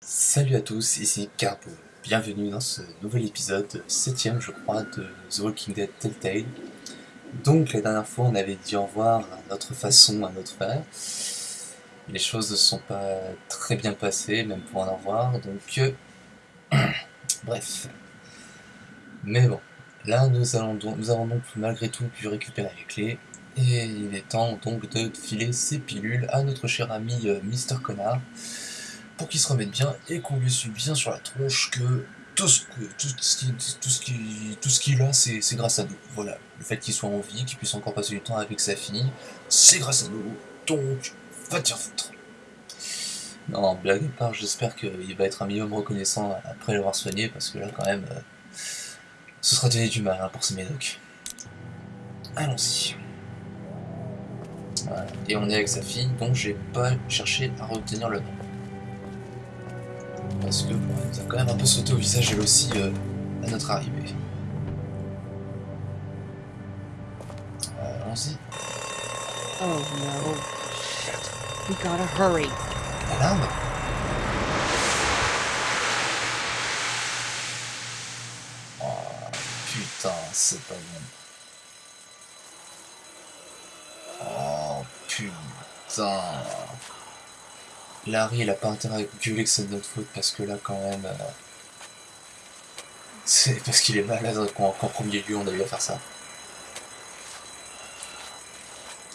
Salut à tous, ici Carbo. Bienvenue dans ce nouvel épisode, septième je crois, de The Walking Dead Telltale. Donc la dernière fois on avait dit au revoir à notre façon, à notre frère. Les choses ne sont pas très bien passées, même pour un au revoir, donc... euh, Bref. Mais bon, là nous, allons nous avons donc malgré tout pu récupérer les clés. Et il est temps donc de filer ces pilules à notre cher ami euh, Mister Connard pour qu'il se remette bien et qu'on lui suive bien sur la tronche que tout ce que- tout ce qui- tout ce qui- tout ce qu'il a, c'est c'est grâce à nous. Voilà, le fait qu'il soit en vie, qu'il puisse encore passer du temps avec sa fille, c'est grâce à nous. Donc, va te faire foutre. Non, blague à part, j'espère qu'il va être un minimum reconnaissant après l'avoir soigné, parce que là, quand même, euh, ce sera donné du mal hein, pour ces médocs. Allons-y. Voilà. Et on est avec sa fille, donc j'ai pas cherché à retenir le nom. Parce que bon, elle nous a quand même un peu sauté au visage elle aussi euh, à notre arrivée. Euh, Allons-y. Oh no. We gotta hurry. L'alarme Oh putain, c'est pas bon. Oh putain. Larry, il a pas intérêt à gueuler que c'est de notre faute parce que là, quand même. euh, C'est parce qu'il est malade qu'en premier lieu on a eu à faire ça.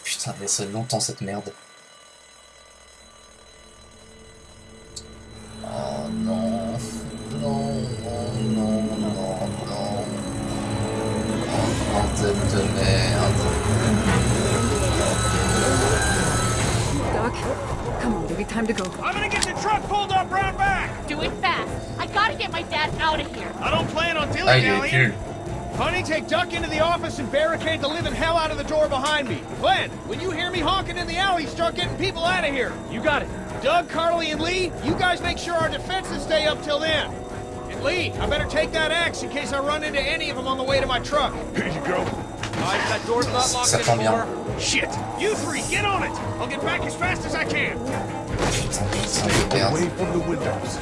Putain, mais ça longtemps cette merde. Time to go. I'm gonna get the truck pulled up round back. Do it fast. I gotta get my dad out of here. I don't plan on il est dilly-dallying. Honey, take Duck into the office and barricade the living hell out of the door behind me. Glenn, when you hear me honking in the alley, start getting people out of here. You got it. Doug, Carly, and Lee, you guys make sure our defenses stay up till then. And Lee, I better take that axe in case I run into any of them on the way to my truck. Here you go. Guys, that door's not locked Ça tombe bien. anymore. Shit. You three, get on it. I'll get back as fast as I can. Putain, from the windows.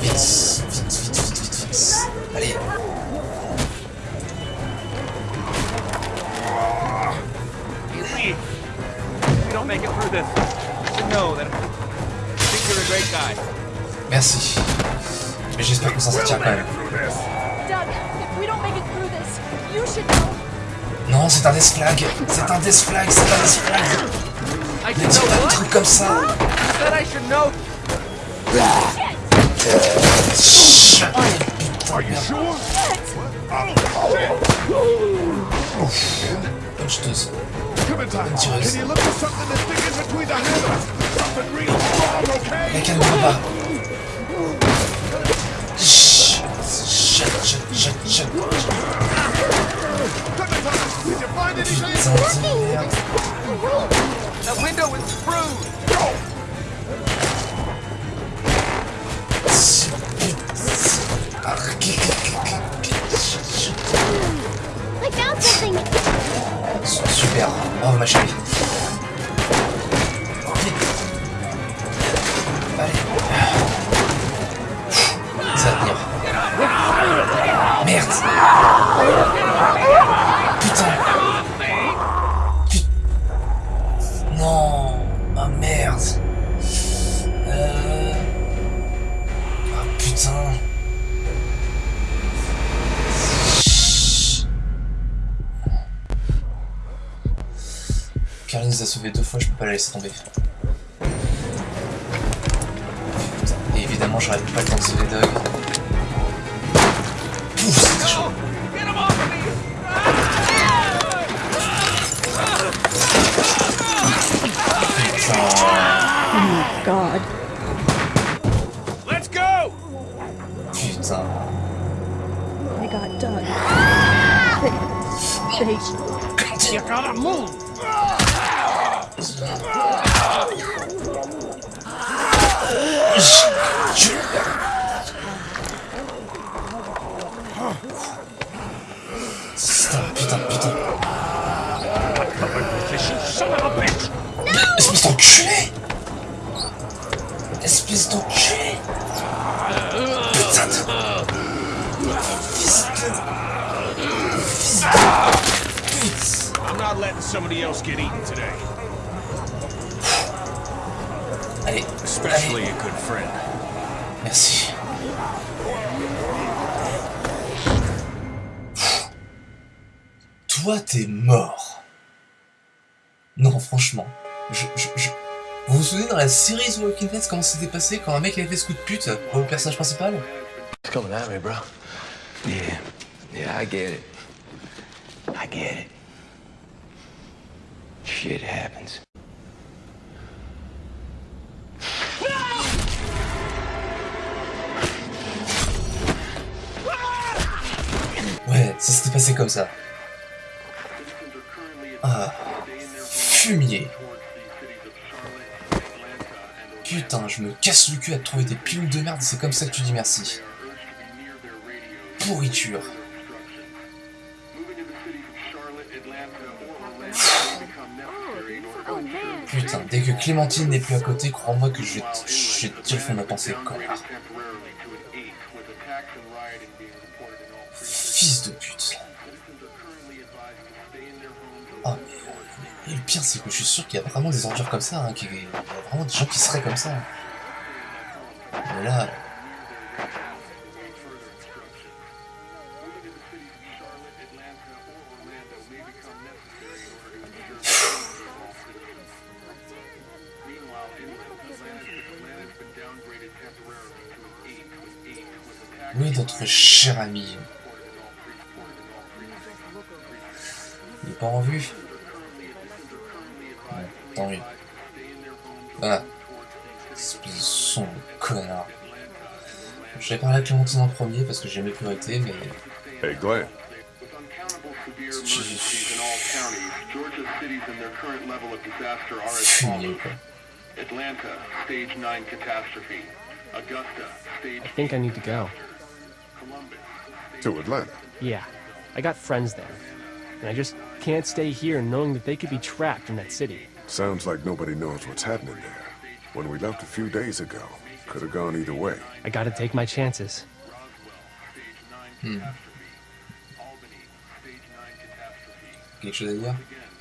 Vite, vite, vite, vite, vite, vite. Allez. Merci. Mais j'espère qu'on s'en sortira quand même. Non, c'est un death flag. C'est un death flag, c'est un death flag. Ne dis pas des trucs comme ça. said I should know. Are you sure? Oh, shit. Push this. Clementine, can you look for something that's big in between the handles? Something real strong, okay? I can remember. Shit, shit, shit, shit, shit. time. did you find anything? The window is Super, bravo ma chérie. Allez. Ça va tenir. Merde. Pas la laisser tomber. Et évidemment, j'aurais pas le temps de sauver Doug. Good friend. merci. Toi, t'es mort. Non, franchement. Je, je, je- Vous vous souvenez dans la série The Walking Dead comment c'était passé quand un mec avait fait ce coup de pute au personnage principal? It's coming at me, bro. Yeah. Yeah, I get it. I get it. Shit happens. Passé comme ça. Ah, fumier. Putain, je me casse le cul à trouver des pilules de merde, c'est comme ça que tu dis merci. Pourriture. Putain, dès que Clémentine n'est plus à côté, crois-moi que je dire le fond de ma pensée, connard. Fils de. Et le pire, c'est que je suis sûr qu'il y a vraiment des ordures comme ça, hein, qu'il y a vraiment des gens qui seraient comme ça. Mais là... Oui, notre cher ami. Il est pas en vue. Ouais, tant mieux. Voilà. Espèce de son de connard. J'avais parlé à Clémentine en premier parce que j'ai mes priorités, mais... Hey, Glenn. Fumier, quoi. Atlanta, stage 9 catastrophe. Augusta, stage I think I need to go. Columbus. To Atlanta. Yeah, I got friends there. And I just can't stay here knowing that they could be trapped in that city. Sounds like nobody knows what's happening there. When we left a few days ago, could have gone either way. I gotta take my chances. Hmm. Albany, stage 9 catastrophe. Quelque chose à dire Again,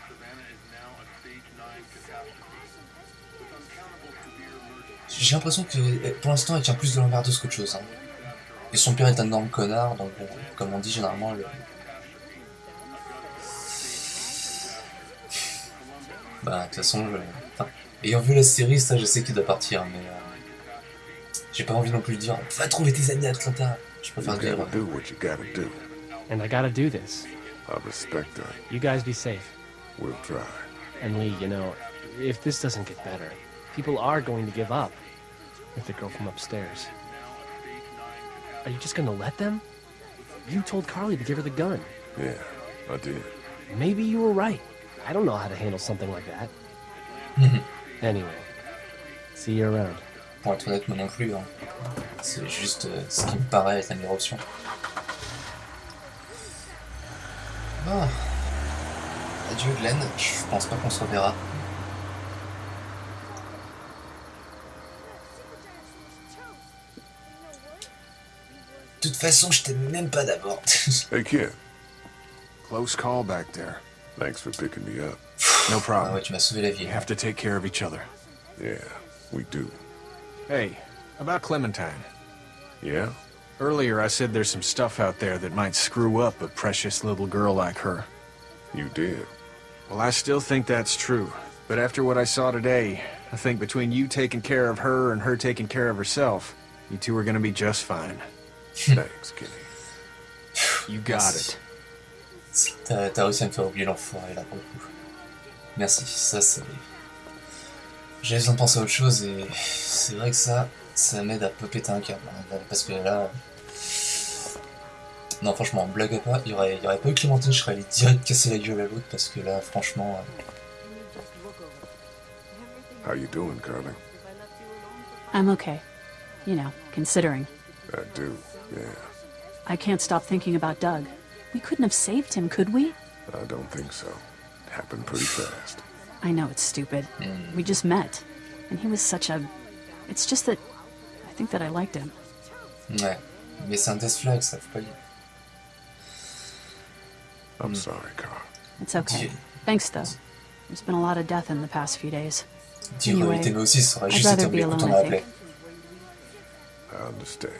Savannah is now a stage 9 catastrophe. With uncountable severe emergencies. J'ai l'impression que eh, pour l'instant elle tient plus de l'emmerdeuse qu'autre chose. Hein. Et son père est un énorme connard, donc bon, comme on dit généralement, le... Bah, de toute façon, je... enfin, ayant vu la série, ça je sais qu'il doit partir, mais euh, j'ai pas envie non plus de dire Va trouver tes amis à Atlanta. Je préfère dire gotta do what you gotta do. And I gotta do this. I respect that. You guys be safe. We'll try. And Lee, you know, if this doesn't get better, people are going to give up. With the girl from upstairs. Are you just gonna let them? You told Carly to give her the gun. Yeah, I did. Maybe you were right. I don't know how to handle something like that. anyway, see you around. Pour être honnête, moi non plus. Hein. C'est juste euh, ce qui me paraît être la meilleure option. Bon. Adieu Glenn, je pense pas qu'on se reverra. De toute façon, je t'aime même pas d'abord. Hey, kid. Close call back there. Thanks for picking me up. No problem. ouais, tu m'as sauvé. We have to take care of each other. Yeah, we do. Hey, about Clementine. Yeah? Earlier I said there's some stuff out there that might screw up a precious little girl like her. You did. Well, I still think that's true. But after what I saw today, I think between you taking care of her and her taking care of herself, you two are gonna be just fine. Thanks, Kenny. You got Merci. it. T'as réussi à me faire oublier l'enfoiré là pour le coup. Merci, ça c'est. J'avais besoin de penser à autre chose et c'est vrai que ça, ça m'aide à peu péter un câble. hein, Parce que là. Non, franchement, blague à part, il y aurait, il y aurait pas eu Clémentine, je serais allé direct casser la gueule à l'autre parce que là, franchement. euh, How you doing, Carly? I'm okay. You know, considering. I do, yeah. I can't stop thinking about Doug. We couldn't have saved him, could we? I don't think so. It Happened pretty fast. I know it's stupid. We mm. just met. And he was such a. It's just that. I think that I liked him. Ouais. Mais c'est un death flag, ça, faut pas dire. I'm mm. sorry, Carl. It's okay. Dieu, Thanks, though. There's been a lot of death in the past few days. Dire Anyway, il aussi, ça aurait I'd juste été rather be alone, quand on I appelé. think. I understand.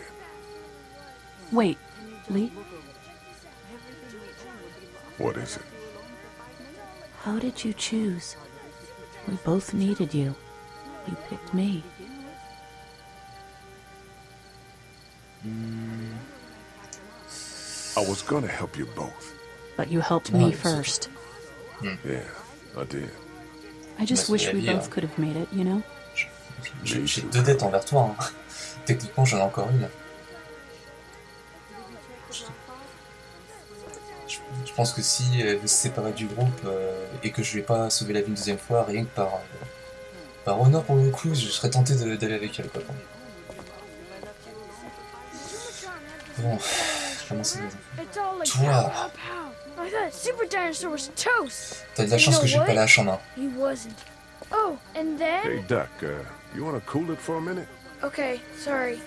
Wait, Lee? What is it? How did you choose? We both needed you. You picked me. Hmm. I was gonna help you both. But you helped No, me it's- first. Hmm. Yeah, I did. I just Bah, wish we both could have made it, you know? J'ai j'ai deux dettes envers toi. hein. Techniquement, j'en ai encore une. Je- pense que si elle veut se séparer du groupe euh, et que je lui ai pas sauvé la vie une deuxième fois, rien que par, euh, par honneur pour le coup, je serais tenté de- d'aller avec elle. Quoi. Bon, je commence à... It's all like Toi. T'as de la chance que j'ai pas la hache en main. Oh, and then. Hey, Duck, uh, you wanna cool it for a minute? Okay, sorry.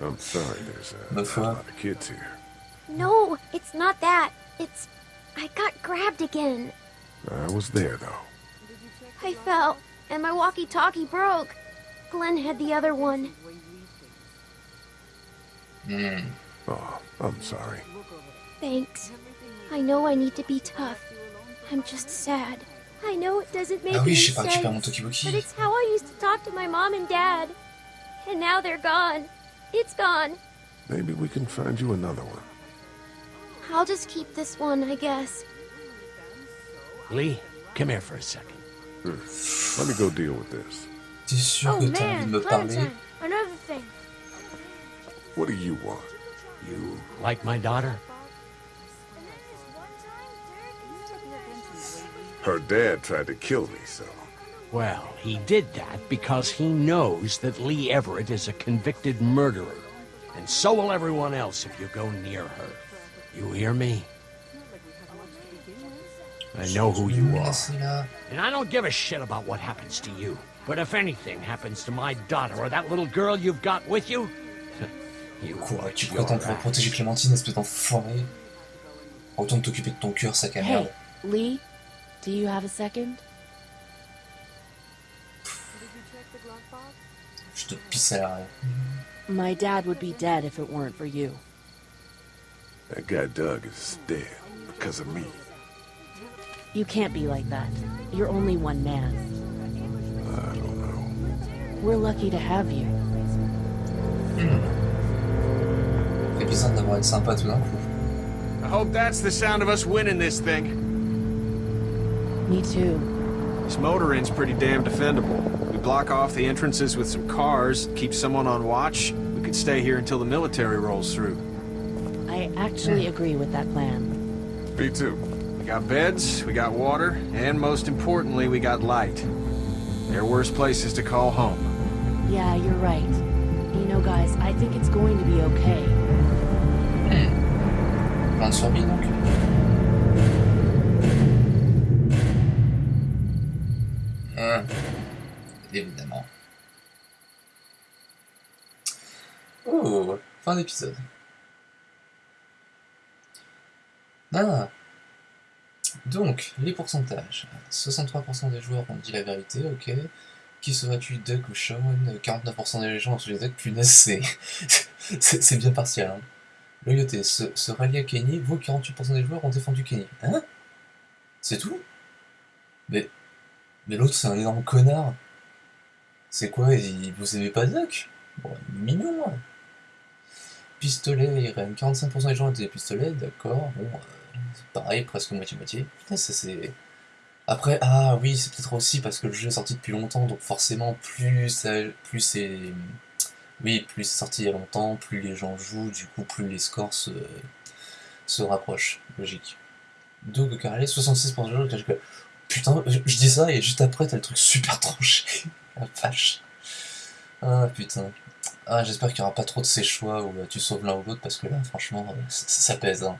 I'm sorry, there's uh, a foi. lot of kids here. No, it's not that. It's. I got grabbed again. I was there, though. I fell, and my walkie talkie broke. Glenn had the other one. Hmm. Oh, I'm sorry. Thanks. I know I need to be tough. I'm just sad. I know it doesn't make Ah oui, any j'ai pas récupéré sense, but it's how I used to talk to my mom and dad. And now they're gone. It's gone. Maybe we can find you another one. I'll just keep this one, I guess. Lee, come here for a second. Hmm. Let me go deal with this. T'es Oh que t'as envie de man, Clementine, another thing. What do you want? You like my daughter? Her dad tried to kill me, so. Well, he did that because he knows that Lee Everett is a convicted murderer. And so will everyone else if you go near her. You hear me? I know who you are. And I don't give a shit about what happens to you. But if anything happens to my daughter or that little girl you've got with you, you Quoi, watch tu your prétends pouvoir ass. protéger Clémentine, espèce d'enfoiré Retourne t'occuper de ton cœur, sac à merde. Hey, Lee, do you have a second? Je te pisse à l'arrêt. My dad would be dead if it weren't for you. That guy Doug is dead because of me. You can't be like that. You're only one man. I don't know. We're lucky to have you. Fait bizarre d'avoir été sympa tout d'un coup. I hope that's the sound of us winning this thing. Me too. This motor inn's pretty damn defendable. We block off the entrances with some cars, keep someone on watch. We could stay here until the military rolls through. I actually agree with that plan. Me too. We got beds, we got water, and most importantly, we got light. There are worse places to call home. Yeah, you're right. You know, guys, I think it's going to be okay. Hmm. Plein de uh, survie donc. Évidemment. Oh, fin d'épisode. Ah. Donc, les pourcentages. 63% des joueurs ont dit la vérité, ok. Qui serais-tu, Duck ou Sean 49% des gens ont suivi Duck, punaise, c'est... c'est bien partiel. Hein. Loyauté, se, se rallier à Kenny, vous 48% des joueurs ont défendu Kenny. Hein? C'est tout? Mais, mais l'autre c'est un énorme connard. C'est quoi, il, vous aimez pas Duck? Bon, mignon. hein. Pistolet, Irène, 45% des gens ont des pistolets, d'accord, bon, euh, pareil, presque moitié-moitié. Putain, ça c'est... Après, ah oui, c'est peut-être aussi parce que le jeu est sorti depuis longtemps, donc forcément, plus, plus c'est... Oui, plus c'est sorti il y a longtemps, plus les gens jouent, du coup, plus les scores se, se rapprochent. Logique. Doug Carlet, 66% de que... Putain, je, dis ça et juste après, t'as le truc super tranché. La vache. Ah putain. Ah, j'espère qu'il n'y aura pas trop de ces choix où euh, tu sauves l'un ou l'autre parce que là, franchement, euh, ça, ça pèse. Hein.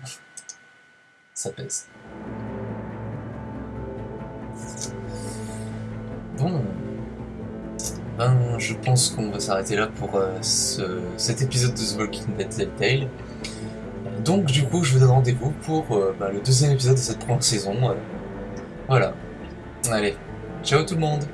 Ça pèse. Bon. Ben, je pense qu'on va s'arrêter là pour euh, ce- cet épisode de The Walking Dead Telltale. Donc du coup, je vous donne rendez-vous pour euh, bah, le deuxième épisode de cette première saison. euh. Voilà. Allez, ciao tout le monde